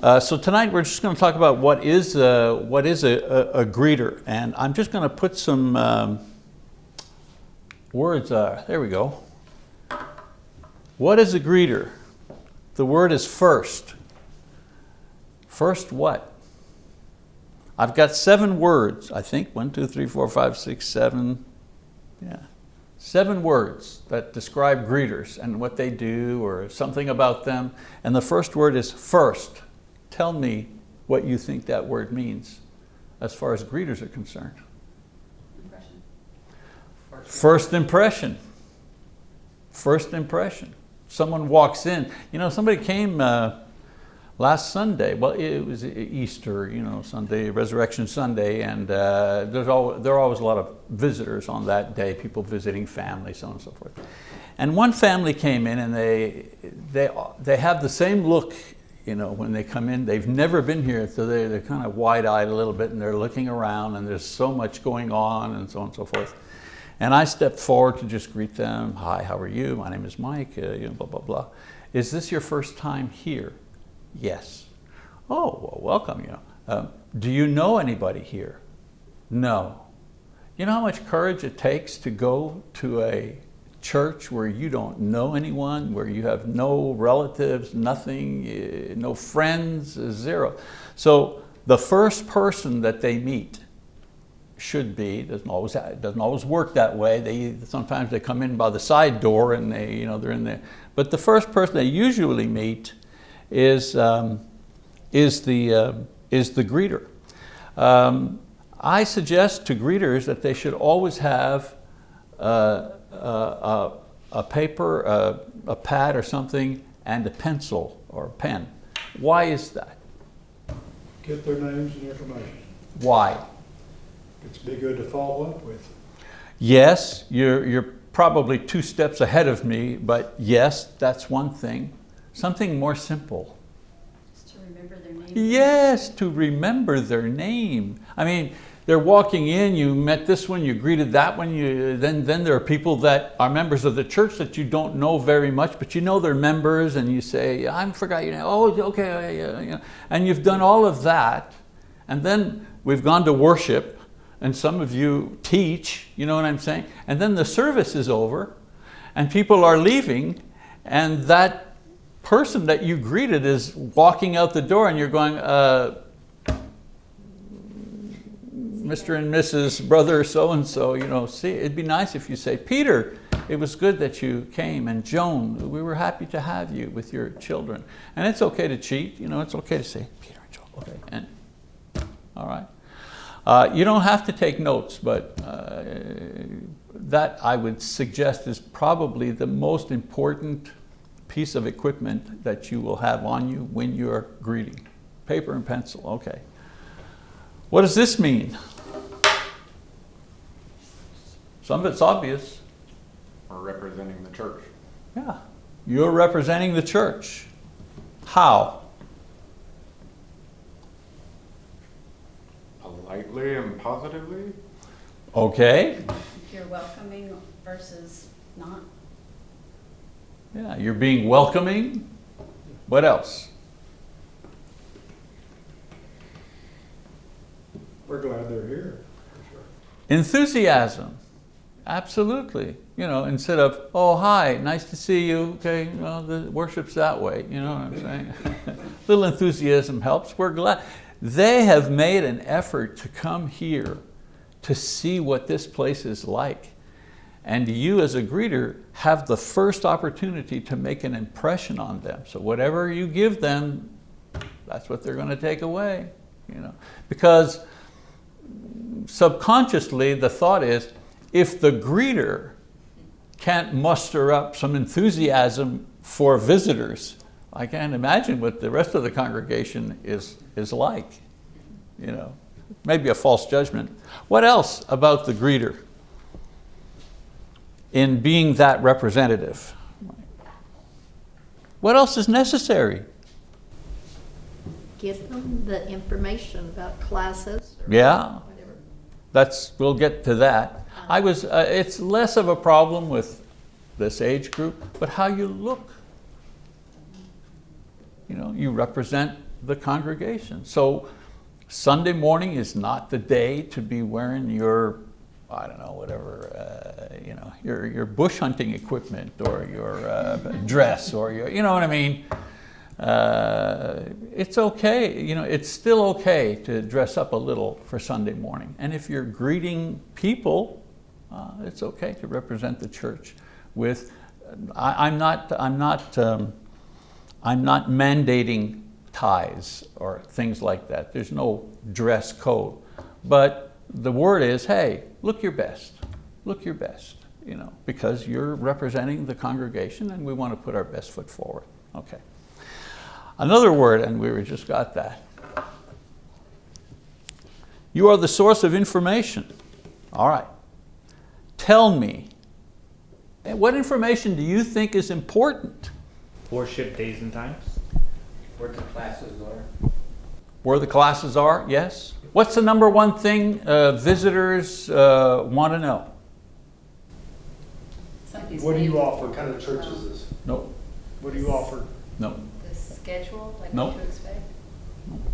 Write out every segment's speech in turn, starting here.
Uh, so tonight we're just going to talk about what is, a, what is a, a, a greeter. And I'm just going to put some um, words, uh, there we go. What is a greeter? The word is first. First what? I've got seven words, I think. One, two, three, four, five, six, seven. Yeah. Seven words that describe greeters and what they do or something about them. And the first word is first. Tell me what you think that word means as far as greeters are concerned. Impression. First impression. First impression. Someone walks in. You know, somebody came uh, last Sunday. Well, it was Easter, you know, Sunday, Resurrection Sunday, and uh, there's all, there are always a lot of visitors on that day, people visiting family, so on and so forth. And one family came in and they, they, they have the same look you know, when they come in, they've never been here, so they're, they're kind of wide-eyed a little bit and they're looking around and there's so much going on and so on and so forth. And I stepped forward to just greet them. Hi, how are you? My name is Mike, uh, you know, blah, blah, blah. Is this your first time here? Yes. Oh, well, welcome. You know. Uh, do you know anybody here? No. You know how much courage it takes to go to a church where you don't know anyone, where you have no relatives, nothing, eh, no friends, zero. So the first person that they meet should be, doesn't always, doesn't always work that way. They, sometimes they come in by the side door and they, you know, they're in there. But the first person they usually meet is, um, is, the, uh, is the greeter. Um, I suggest to greeters that they should always have uh, Uh, a, a paper, a, a pad or something, and a pencil or a pen. Why is that? Get their names and information. Why? It's be good to follow up with. Yes, you're, you're probably two steps ahead of me, but yes, that's one thing. Something more simple. Just to remember their name. Yes, to remember their name. I mean, they're walking in, you met this one, you greeted that one, you, then, then there are people that are members of the church that you don't know very much, but you know they're members and you say, I forgot your name, oh, okay, you know, and you've done all of that. And then we've gone to worship and some of you teach, you know what I'm saying? And then the service is over and people are leaving and that person that you greeted is walking out the door and you're going, uh, Mr. and Mrs. Brother so-and-so, you know, see, it'd be nice if you say, Peter, it was good that you came, and Joan, we were happy to have you with your children. And it's okay to cheat, you know, it's okay to say, Peter and Joan, okay, and, all right. Uh, you don't have to take notes, but uh, that I would suggest is probably the most important piece of equipment that you will have on you when you're greeting. Paper and pencil, okay. What does this mean? Some of it's obvious. We're representing the church. Yeah, you're representing the church. How? Politely and positively? Okay. If you're welcoming versus not. Yeah, you're being welcoming. What else? We're glad they're here. Enthusiasm. Absolutely. You know, instead of, oh, hi, nice to see you. Okay, well, the worship's that way. You know what I'm saying? Little enthusiasm helps. We're glad. They have made an effort to come here to see what this place is like. And you as a greeter have the first opportunity to make an impression on them. So whatever you give them, that's what they're going to take away. You know, Because subconsciously the thought is, if the greeter can't muster up some enthusiasm for visitors, I can't imagine what the rest of the congregation is, is like. You know, maybe a false judgment. What else about the greeter in being that representative? What else is necessary? Give them the information about classes. or Yeah. That's, we'll get to that. I was, uh, it's less of a problem with this age group, but how you look. You know, you represent the congregation. So Sunday morning is not the day to be wearing your, I don't know, whatever, uh, you know, your, your bush hunting equipment or your uh, dress or your, you know what I mean? Uh, it's okay, you know, it's still okay to dress up a little for Sunday morning. And if you're greeting people, uh, it's okay to represent the church with, I, I'm not, I'm not, um, I'm not mandating ties or things like that. There's no dress code. But the word is, hey, look your best. Look your best, you know, because you're representing the congregation and we want to put our best foot forward. Okay. Another word, and we were just got that. You are the source of information. All right. Tell me, what information do you think is important? Worship days and times. Where the classes are. Where the classes are, yes. What's the number one thing uh, visitors uh, want to know? Somebody's What do you offer? What kind of church is this? No, What do you offer? no. The schedule, like Nope. what to expect?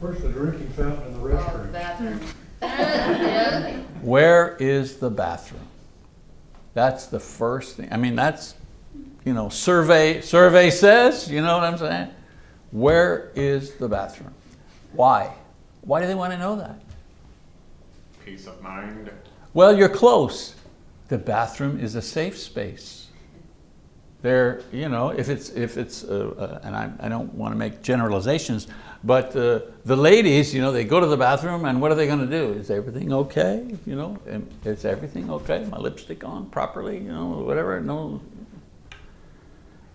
Where's the drinking fountain in the Oh, restroom? bathroom. Yeah. Where is the bathroom? That's the first thing. I mean, that's, you know, survey, survey says, you know what I'm saying? Where is the bathroom? Why? Why do they want to know that? Peace of mind. Well, you're close. The bathroom is a safe space. There, you know, if it's, if it's, uh, uh, and I, I don't want to make generalizations, but uh, the ladies, you know, they go to the bathroom and what are they going to do? Is everything okay? You know, is everything okay? My lipstick on properly? You know, whatever. No.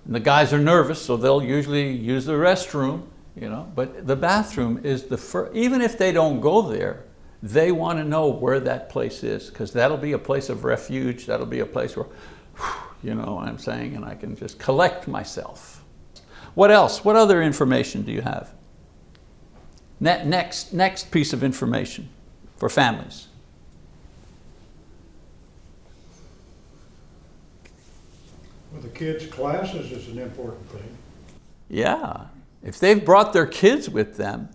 And the guys are nervous, so they'll usually use the restroom. You know, but the bathroom is the first. Even if they don't go there, they want to know where that place is because that'll be a place of refuge. That'll be a place where, you know what I'm saying, and I can just collect myself. What else? What other information do you have? Next, next piece of information for families. Well, the kids' classes is an important thing. Yeah, if they've brought their kids with them,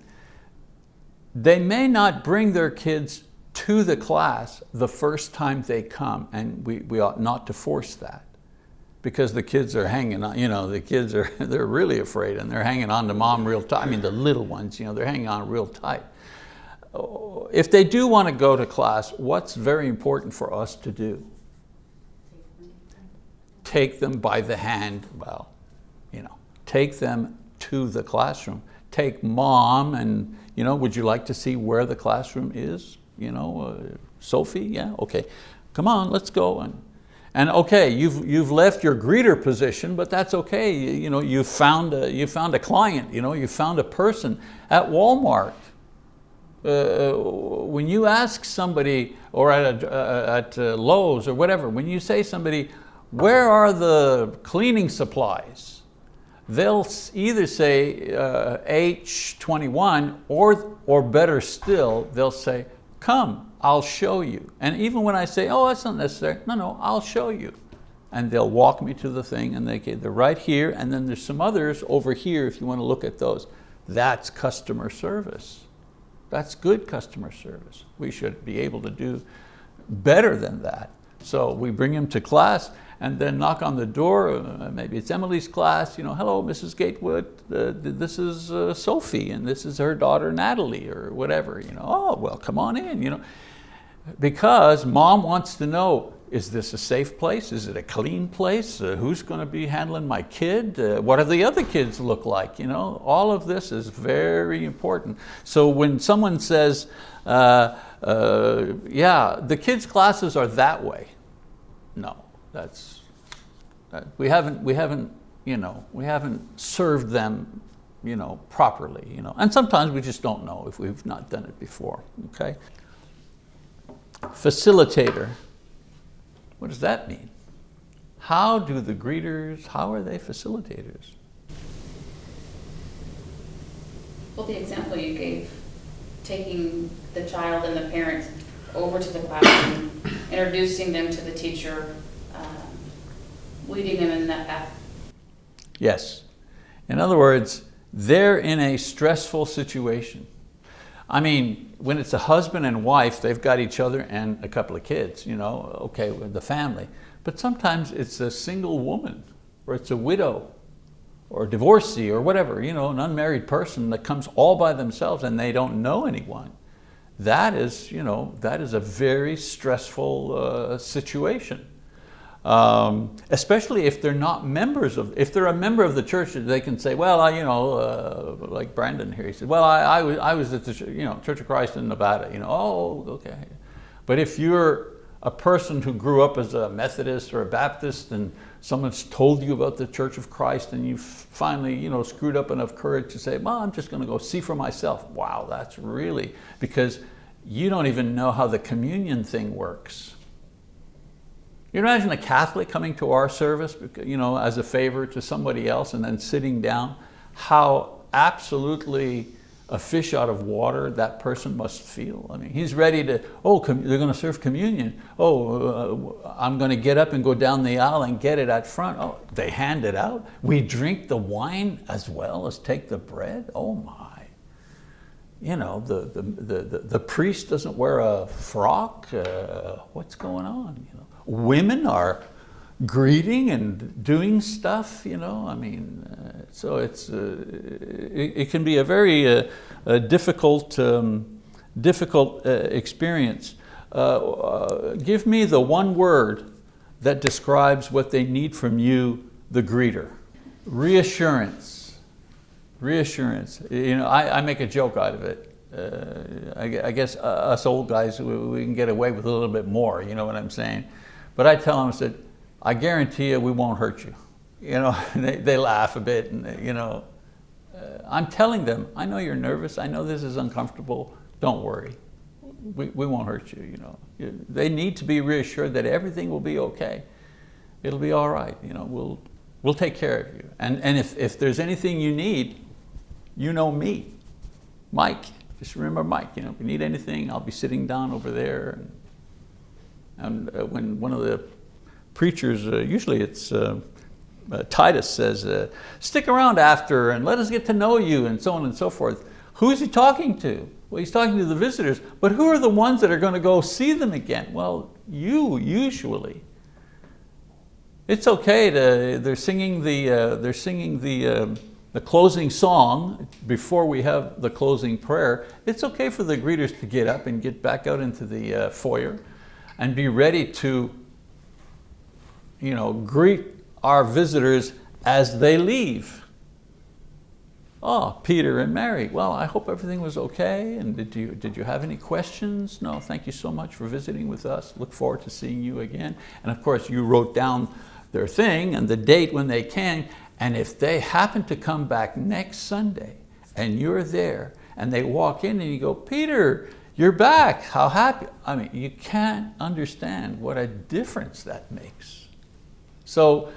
they may not bring their kids to the class the first time they come, and we, we ought not to force that because the kids are hanging on, you know, the kids are, they're really afraid and they're hanging on to mom real tight. I mean, the little ones, you know, they're hanging on real tight. Oh, If they do want to go to class, what's very important for us to do? Take them by the hand, well, you know, take them to the classroom. Take mom and, you know, would you like to see where the classroom is? You know, uh, Sophie, yeah, okay. Come on, let's go. And, and okay, you've, you've left your greeter position, but that's okay. You, you know, you found, a, you found a client, you know, you found a person at Walmart. Uh, when you ask somebody, or at, uh, at uh, Lowe's or whatever, when you say somebody, where are the cleaning supplies? They'll either say uh, H21 or, or better still, they'll say, come, I'll show you. And even when I say, oh, that's not necessary, no, no, I'll show you. And they'll walk me to the thing and they, they're right here and then there's some others over here if you want to look at those. That's customer service. That's good customer service. We should be able to do better than that. So we bring them to class and then knock on the door, uh, maybe it's Emily's class, you know, hello, Mrs. Gatewood, uh, this is uh, Sophie and this is her daughter Natalie or whatever, you know, oh, well, come on in, you know. Because mom wants to know, is this a safe place? Is it a clean place? Uh, who's going to be handling my kid? Uh, what do the other kids look like? You know, all of this is very important. So when someone says, yeah, the kids' classes are that way, no, that's, that, we haven't, we haven't, you know, we haven't served them, you know, properly, you know. And sometimes we just don't know if we've not done it before, okay? Facilitator. What does that mean? How do the greeters, how are they facilitators? Well, the example you gave, taking the child and the parent over to the classroom, introducing them to the teacher, leading them in that path. Yes. In other words, they're in a stressful situation. I mean, when it's a husband and wife, they've got each other and a couple of kids, you know, okay, with the family. But sometimes it's a single woman, or it's a widow, or a divorcee, or whatever, you know, an unmarried person that comes all by themselves and they don't know anyone. That is, you know, that is a very stressful uh, situation. Um, especially if they're not members of, if they're a member of the church, they can say, well, I, you know, uh, like Brandon here, he said, well, I, I, was, I was at the you know, Church of Christ in Nevada, you know, oh, okay. But if you're a person who grew up as a Methodist or a Baptist and someone's told you about the Church of Christ and you've finally, you know, screwed up enough courage to say, well, I'm just going to go see for myself. Wow, that's really, because you don't even know how the communion thing works. You imagine a Catholic coming to our service, you know, as a favor to somebody else and then sitting down, how absolutely a fish out of water that person must feel. I mean, he's ready to, oh, they're going to serve communion. Oh, uh, I'm going to get up and go down the aisle and get it at front. Oh, they hand it out. We drink the wine as well as take the bread. Oh my. You know, the, the, the, the, the priest doesn't wear a frock. Uh, what's going on? You know, women are greeting and doing stuff, you know, I mean, uh, so it's, uh, it, it, can be a very uh, difficult, um, difficult uh, experience. Uh, give me the one word that describes what they need from you, the greeter. Reassurance, reassurance. You know, I, I make a joke out of it. Uh, I, I, guess us old guys, we, we, can get away with a little bit more, you know what I'm saying? But I tell them, I said, I guarantee you we won't hurt you. You know, they, they laugh a bit and they, you know, uh, I'm telling them, I know you're nervous, I know this is uncomfortable, don't worry. We, we won't hurt you, you know. They need to be reassured that everything will be okay. It'll be all right, you know, we'll, we'll take care of you. And, and if, if there's anything you need, you know me, Mike. Just remember Mike, you know, if you need anything, I'll be sitting down over there. And, uh, when one of the preachers, uh, usually it's uh, uh, Titus says, uh, stick around after and let us get to know you and so on and so forth. Who is he talking to? Well, he's talking to the visitors, but who are the ones that are going to go see them again? Well, you usually. It's okay to, they're singing the, they're singing the, uh, the closing song before we have the closing prayer. It's okay for the greeters to get up and get back out into the uh, foyer and be ready to you know, greet our visitors as they leave. Oh, Peter and Mary, well, I hope everything was okay. And did you, did you have any questions? No, thank you so much for visiting with us. Look forward to seeing you again. And of course, you wrote down their thing and the date when they came. And if they happen to come back next Sunday and you're there and they walk in and you go, Peter, you're back, how happy. I mean, you can't understand what a difference that makes. So,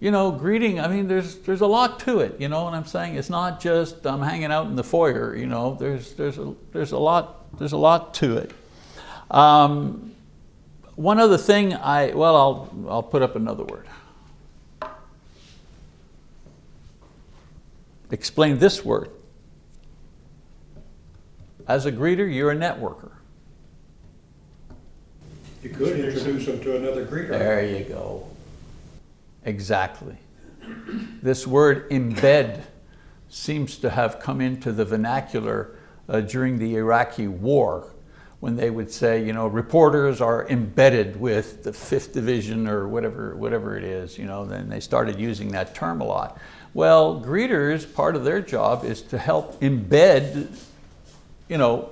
you know, greeting, I mean, there's, there's a lot to it, you know what I'm saying? It's not just I'm hanging out in the foyer, you know, there's, there's, a, there's, a, lot, there's a lot to it. Um, one other thing I, well, I'll, I'll put up another word. Explain this word. As a greeter, you're a networker. You could introduce them to another greeter. There you go. Exactly. This word embed seems to have come into the vernacular uh, during the Iraqi war when they would say, you know, reporters are embedded with the fifth division or whatever, whatever it is, you know, then they started using that term a lot. Well, greeters, part of their job is to help embed, you know,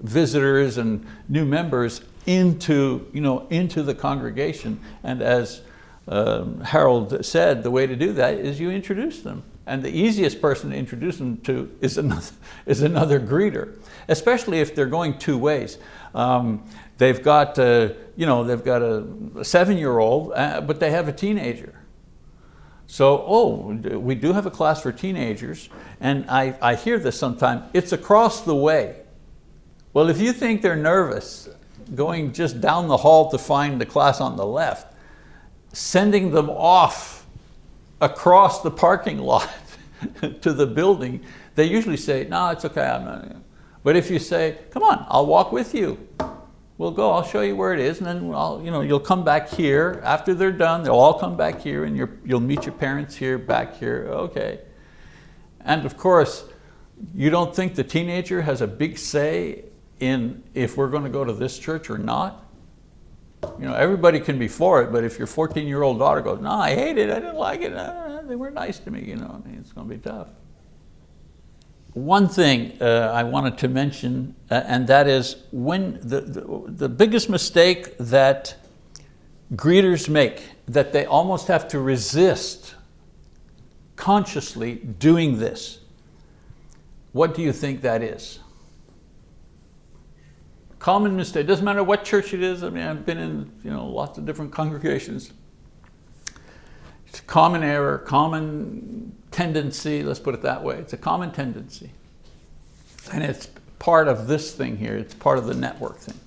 visitors and new members into, you know, into the congregation. And as um, Harold said, the way to do that is you introduce them. And the easiest person to introduce them to is another, is another greeter, especially if they're going two ways. Um, they've got, uh, you know, they've got a, seven-year-old, uh, but they have a teenager. So, oh, we do have a class for teenagers, and I, I hear this sometimes, it's across the way. Well, if you think they're nervous, going just down the hall to find the class on the left, sending them off across the parking lot to the building, they usually say, no, it's okay, I'm not. But if you say, come on, I'll walk with you. We'll go, I'll show you where it is, and then I'll, you know, you'll come back here. After they're done, they'll all come back here and you'll meet your parents here, back here, okay. And of course, you don't think the teenager has a big say in if we're going to go to this church or not? You know, everybody can be for it, but if your 14-year-old daughter goes, no, I hate it, I didn't like it, uh, they weren't nice to me, you know, it's going to be tough. One thing uh, I wanted to mention, uh, and that is when the, the, the biggest mistake that greeters make, that they almost have to resist consciously doing this. What do you think that is? Common mistake, doesn't matter what church it is, I mean, I've been in you know, lots of different congregations. It's common error, common tendency, let's put it that way. It's a common tendency. And it's part of this thing here, it's part of the network thing.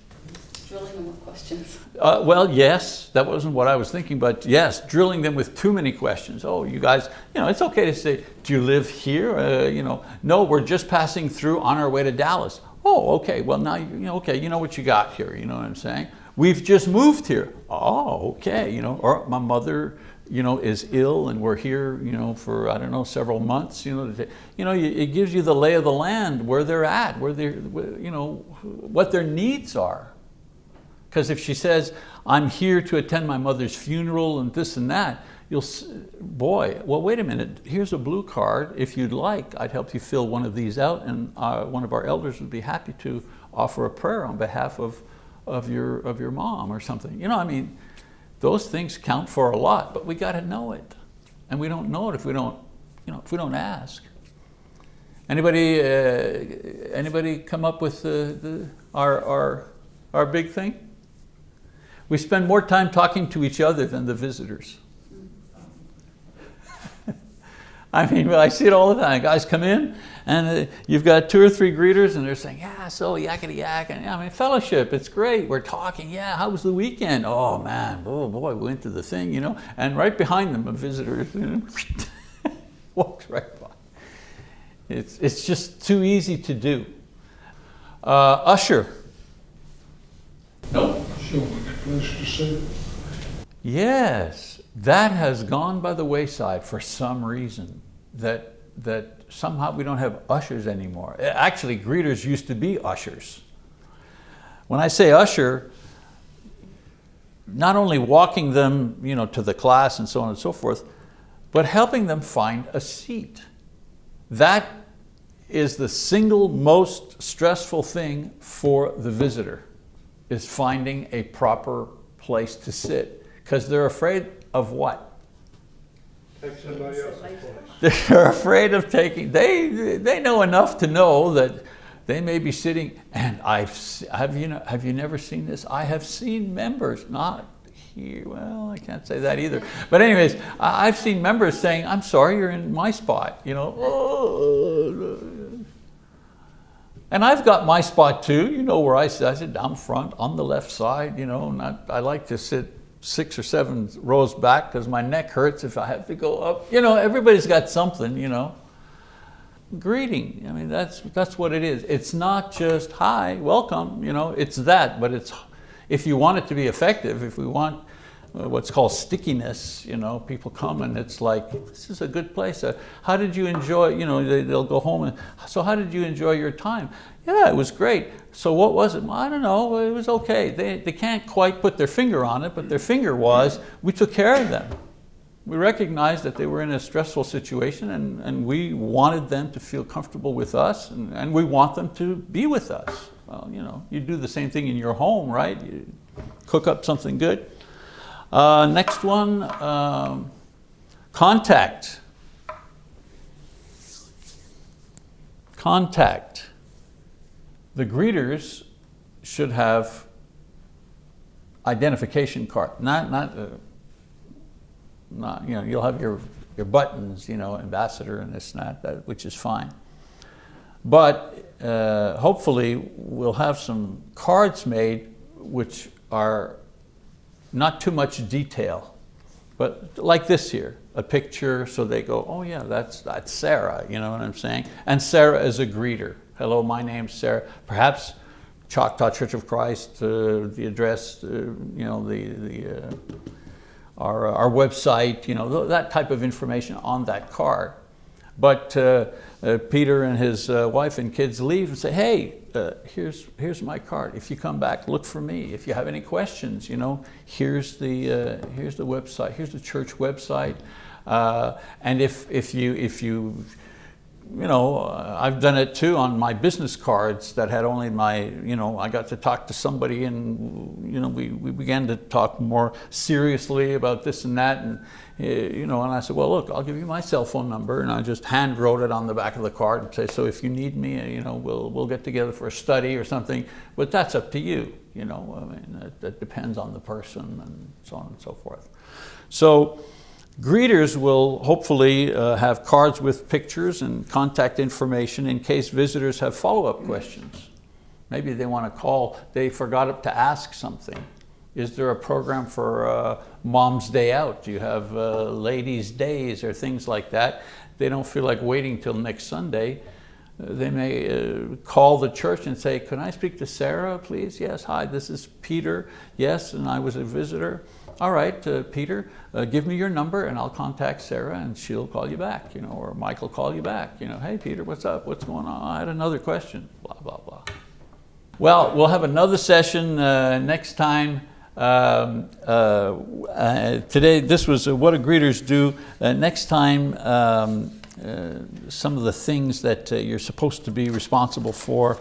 Drilling them with questions. Uh, well, yes, that wasn't what I was thinking, but yes, drilling them with too many questions. Oh, you guys, you know, it's okay to say, do you live here? Uh, you know, no, we're just passing through on our way to Dallas. Oh, okay, well now, you know, okay, you know what you got here, you know what I'm saying? We've just moved here. Oh, okay, you know, or my mother, you know, is ill and we're here, you know, for, I don't know, several months, you know, you know, it gives you the lay of the land, where they're at, where they're, you know, what their needs are. Because if she says, I'm here to attend my mother's funeral and this and that, you'll, boy, well, wait a minute, here's a blue card. If you'd like, I'd help you fill one of these out and uh, one of our elders would be happy to offer a prayer on behalf of, of, your, of your mom or something. You know, I mean, those things count for a lot, but we got to know it. And we don't know it if we don't, you know, if we don't ask. Anybody, uh, anybody come up with the, the, our, our, our big thing? We spend more time talking to each other than the visitors. I mean, I see it all the time. Guys come in and uh, you've got two or three greeters and they're saying, yeah, so yakety yak. And I mean, fellowship, it's great. We're talking. Yeah, how was the weekend? Oh man, oh boy, we went to the thing, you know. And right behind them, a visitor you know, walks right by. It's, it's just too easy to do. Uh, usher. Nope. So we to sit. Yes, that has gone by the wayside for some reason, that, that somehow we don't have ushers anymore. Actually, greeters used to be ushers. When I say usher, not only walking them you know, to the class and so on and so forth, but helping them find a seat. That is the single most stressful thing for the visitor, is finding a proper place to sit. Because they're afraid of what? Take somebody else's place. They're afraid of taking, they, they know enough to know that they may be sitting, and I've, have you, know, have you never seen this? I have seen members, not here, well, I can't say that either. But anyways, I- I've seen members saying, I'm sorry, you're in my spot, you know. "Oh." And I've got my spot too, you know where I sit, I sit down front on the left side, you know, and I, I like to sit six or seven rows back because my neck hurts if I have to go up. You know, everybody's got something, you know. Greeting, I mean, that's, that's what it is. It's not just, hi, welcome, you know, it's that, but it's, if you want it to be effective, if we want what's called stickiness, you know, people come and it's like, this is a good place. Uh, how did you enjoy, you know, they, they'll go home and, so how did you enjoy your time? Yeah, it was great. So what was it? I don't know, it was okay. They, they can't quite put their finger on it, but their finger was, we took care of them. We recognized that they were in a stressful situation and, and we wanted them to feel comfortable with us and, and we want them to be with us. Well, you know, you do the same thing in your home, right? You cook up something good. Uh, next one, um, contact. Contact. The greeters should have identification card, not, not, uh, not, you know, you'll have your, your buttons, you know, ambassador and this and that, that which is fine. But uh, hopefully we'll have some cards made which are not too much detail. But like this here, a picture, so they go, oh yeah, that's, that's Sarah, you know what I'm saying? And Sarah is a greeter. Hello, my name's Sarah. Perhaps Choctaw Church of Christ, uh, the address, uh, you know, the, the, uh, our, our website, you know, th- that type of information on that card. But uh, uh, Peter and his uh, wife and kids leave and say, hey, uh, here's, here's my card. If you come back, look for me. If you have any questions, you know, here's the, uh, here's the website, here's the church website. Uh, and if, if, you, if you, you know, uh, I've done it too on my business cards that had only my, you know, I got to talk to somebody and, you know, we, we began to talk more seriously about this and that. And, uh, you know, and I said, well, look, I'll give you my cell phone number. And I just hand wrote it on the back of the card and say, so if you need me, uh, you know, we'll, we'll get together for a study or something. But that's up to you, you know, I mean, that, that depends on the person and so on and so forth. So, Greeters will hopefully uh, have cards with pictures and contact information in case visitors have follow-up questions. Maybe they want to call, they forgot to ask something. Is there a program for uh, Mom's Day Out? Do you have uh, Ladies' Days or things like that? They don't feel like waiting till next Sunday. They may uh, call the church and say, can I speak to Sarah, please? Yes, hi, this is Peter. Yes, and I was a visitor. All right, uh, Peter, uh, give me your number and I'll contact Sarah and she'll call you back, you know, or Mike will call you back. You know, hey, Peter, what's up? What's going on? I had another question, blah, blah, blah. Well, we'll have another session uh, next time. Um, uh, uh, today, this was uh, What Do Greeters Do. Next time, um, some of the things that you're supposed to be responsible for